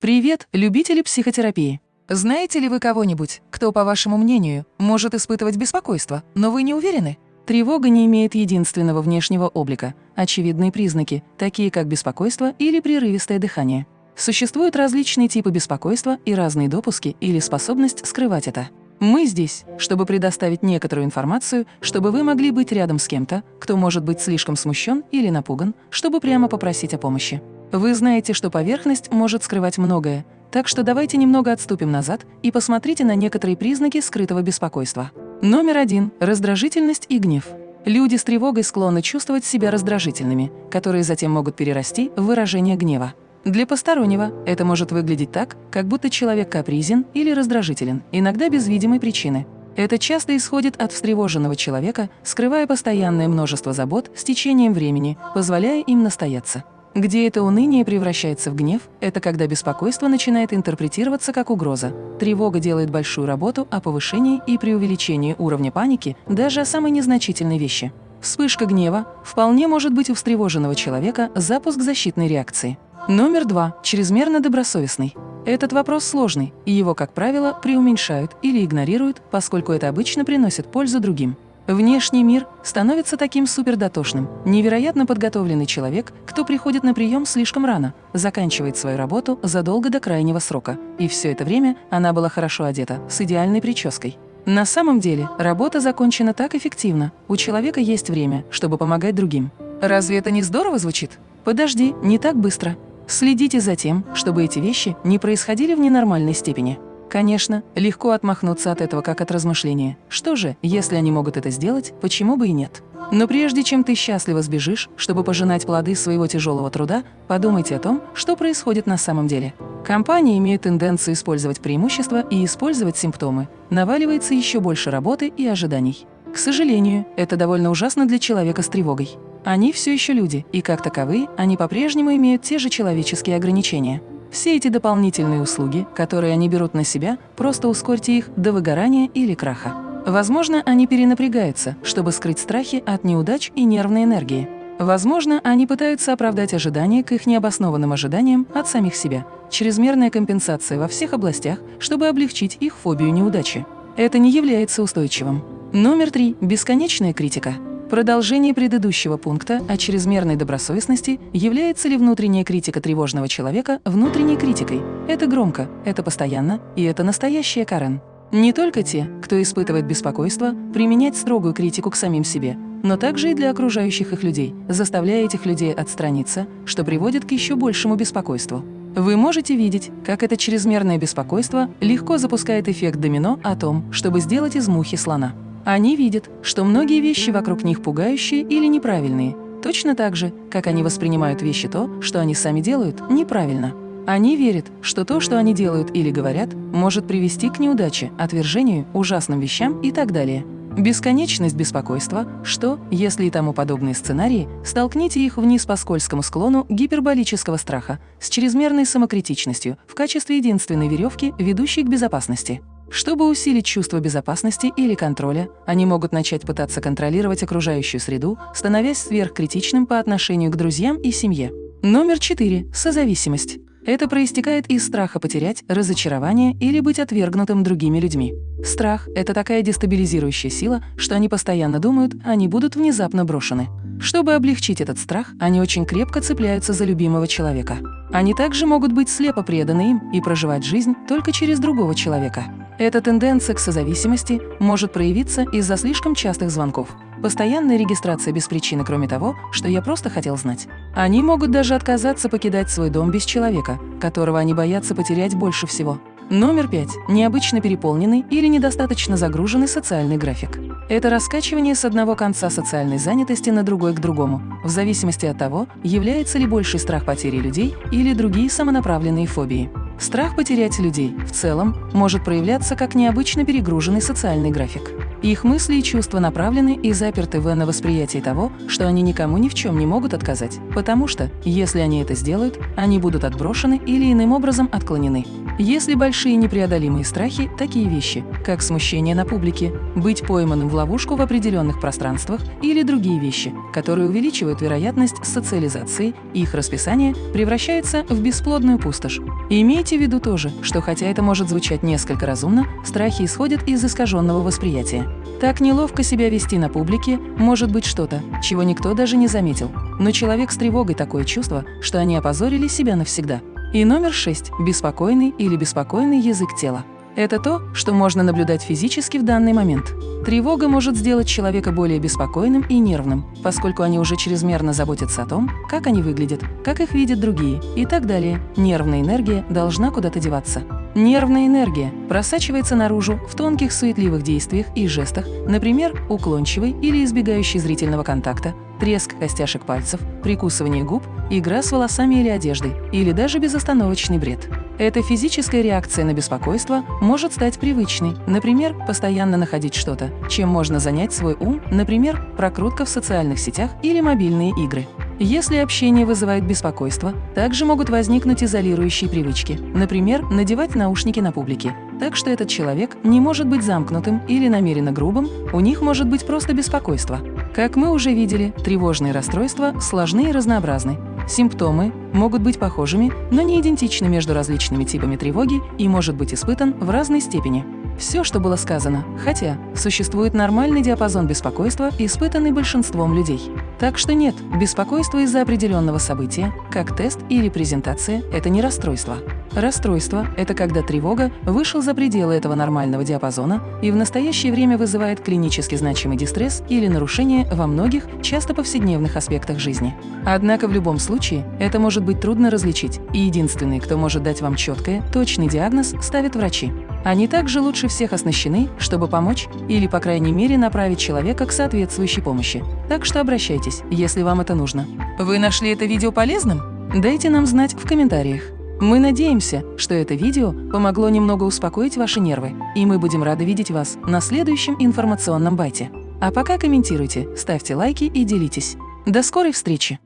Привет, любители психотерапии! Знаете ли вы кого-нибудь, кто, по вашему мнению, может испытывать беспокойство, но вы не уверены? Тревога не имеет единственного внешнего облика. Очевидные признаки, такие как беспокойство или прерывистое дыхание. Существуют различные типы беспокойства и разные допуски или способность скрывать это. Мы здесь, чтобы предоставить некоторую информацию, чтобы вы могли быть рядом с кем-то, кто может быть слишком смущен или напуган, чтобы прямо попросить о помощи. Вы знаете, что поверхность может скрывать многое, так что давайте немного отступим назад и посмотрите на некоторые признаки скрытого беспокойства. Номер один – раздражительность и гнев. Люди с тревогой склонны чувствовать себя раздражительными, которые затем могут перерасти в выражение гнева. Для постороннего это может выглядеть так, как будто человек капризен или раздражителен, иногда без видимой причины. Это часто исходит от встревоженного человека, скрывая постоянное множество забот с течением времени, позволяя им настояться. Где это уныние превращается в гнев, это когда беспокойство начинает интерпретироваться как угроза. Тревога делает большую работу о повышении и преувеличении уровня паники даже о самой незначительной вещи. Вспышка гнева вполне может быть у встревоженного человека запуск защитной реакции. Номер два – чрезмерно добросовестный. Этот вопрос сложный, и его, как правило, преуменьшают или игнорируют, поскольку это обычно приносит пользу другим. Внешний мир становится таким супердотошным. Невероятно подготовленный человек, кто приходит на прием слишком рано, заканчивает свою работу задолго до крайнего срока. И все это время она была хорошо одета, с идеальной прической. На самом деле, работа закончена так эффективно. У человека есть время, чтобы помогать другим. Разве это не здорово звучит? Подожди, не так быстро. Следите за тем, чтобы эти вещи не происходили в ненормальной степени. Конечно, легко отмахнуться от этого как от размышления. Что же, если они могут это сделать, почему бы и нет? Но прежде чем ты счастливо сбежишь, чтобы пожинать плоды своего тяжелого труда, подумайте о том, что происходит на самом деле. Компании имеют тенденцию использовать преимущества и использовать симптомы. Наваливается еще больше работы и ожиданий. К сожалению, это довольно ужасно для человека с тревогой. Они все еще люди, и как таковые, они по-прежнему имеют те же человеческие ограничения. Все эти дополнительные услуги, которые они берут на себя, просто ускорьте их до выгорания или краха. Возможно, они перенапрягаются, чтобы скрыть страхи от неудач и нервной энергии. Возможно, они пытаются оправдать ожидания к их необоснованным ожиданиям от самих себя. Чрезмерная компенсация во всех областях, чтобы облегчить их фобию неудачи. Это не является устойчивым. Номер три. Бесконечная критика. Продолжение предыдущего пункта о чрезмерной добросовестности является ли внутренняя критика тревожного человека внутренней критикой. Это громко, это постоянно, и это настоящая Карен. Не только те, кто испытывает беспокойство, применять строгую критику к самим себе, но также и для окружающих их людей, заставляя этих людей отстраниться, что приводит к еще большему беспокойству. Вы можете видеть, как это чрезмерное беспокойство легко запускает эффект домино о том, чтобы сделать из мухи слона. Они видят, что многие вещи вокруг них пугающие или неправильные, точно так же, как они воспринимают вещи то, что они сами делают, неправильно. Они верят, что то, что они делают или говорят, может привести к неудаче, отвержению, ужасным вещам и так далее. Бесконечность беспокойства, что, если и тому подобные сценарии, столкните их вниз по скользкому склону гиперболического страха с чрезмерной самокритичностью в качестве единственной веревки, ведущей к безопасности. Чтобы усилить чувство безопасности или контроля, они могут начать пытаться контролировать окружающую среду, становясь сверхкритичным по отношению к друзьям и семье. Номер 4. Созависимость. Это проистекает из страха потерять, разочарования или быть отвергнутым другими людьми. Страх – это такая дестабилизирующая сила, что они постоянно думают, они будут внезапно брошены. Чтобы облегчить этот страх, они очень крепко цепляются за любимого человека. Они также могут быть слепо преданы им и проживать жизнь только через другого человека. Эта тенденция к созависимости может проявиться из-за слишком частых звонков, постоянная регистрация без причины, кроме того, что я просто хотел знать. Они могут даже отказаться покидать свой дом без человека, которого они боятся потерять больше всего. Номер пять. Необычно переполненный или недостаточно загруженный социальный график. Это раскачивание с одного конца социальной занятости на другой к другому, в зависимости от того, является ли больший страх потери людей или другие самонаправленные фобии. Страх потерять людей в целом может проявляться как необычно перегруженный социальный график. Их мысли и чувства направлены и заперты в на восприятии того, что они никому ни в чем не могут отказать, потому что, если они это сделают, они будут отброшены или иным образом отклонены. Если большие непреодолимые страхи – такие вещи, как смущение на публике, быть пойманным в ловушку в определенных пространствах или другие вещи, которые увеличивают вероятность социализации, их расписание превращается в бесплодную пустошь. И имейте в виду тоже, что хотя это может звучать несколько разумно, страхи исходят из искаженного восприятия. Так неловко себя вести на публике может быть что-то, чего никто даже не заметил. Но человек с тревогой такое чувство, что они опозорили себя навсегда. И номер шесть – беспокойный или беспокойный язык тела. Это то, что можно наблюдать физически в данный момент. Тревога может сделать человека более беспокойным и нервным, поскольку они уже чрезмерно заботятся о том, как они выглядят, как их видят другие и так далее. Нервная энергия должна куда-то деваться. Нервная энергия просачивается наружу в тонких суетливых действиях и жестах, например, уклончивый или избегающий зрительного контакта, треск костяшек пальцев, прикусывание губ, игра с волосами или одеждой, или даже безостановочный бред. Эта физическая реакция на беспокойство может стать привычной, например, постоянно находить что-то, чем можно занять свой ум, например, прокрутка в социальных сетях или мобильные игры. Если общение вызывает беспокойство, также могут возникнуть изолирующие привычки, например, надевать наушники на публике. Так что этот человек не может быть замкнутым или намеренно грубым, у них может быть просто беспокойство. Как мы уже видели, тревожные расстройства сложны и разнообразны. Симптомы могут быть похожими, но не идентичны между различными типами тревоги и может быть испытан в разной степени. Все, что было сказано, хотя существует нормальный диапазон беспокойства, испытанный большинством людей. Так что нет, беспокойство из-за определенного события, как тест или презентация – это не расстройство. Расстройство – это когда тревога вышел за пределы этого нормального диапазона и в настоящее время вызывает клинически значимый дистресс или нарушение во многих, часто повседневных аспектах жизни. Однако в любом случае это может быть трудно различить, и единственный, кто может дать вам четкое, точный диагноз, ставят врачи. Они также лучше всех оснащены, чтобы помочь или, по крайней мере, направить человека к соответствующей помощи. Так что обращайтесь, если вам это нужно. Вы нашли это видео полезным? Дайте нам знать в комментариях. Мы надеемся, что это видео помогло немного успокоить ваши нервы, и мы будем рады видеть вас на следующем информационном байте. А пока комментируйте, ставьте лайки и делитесь. До скорой встречи!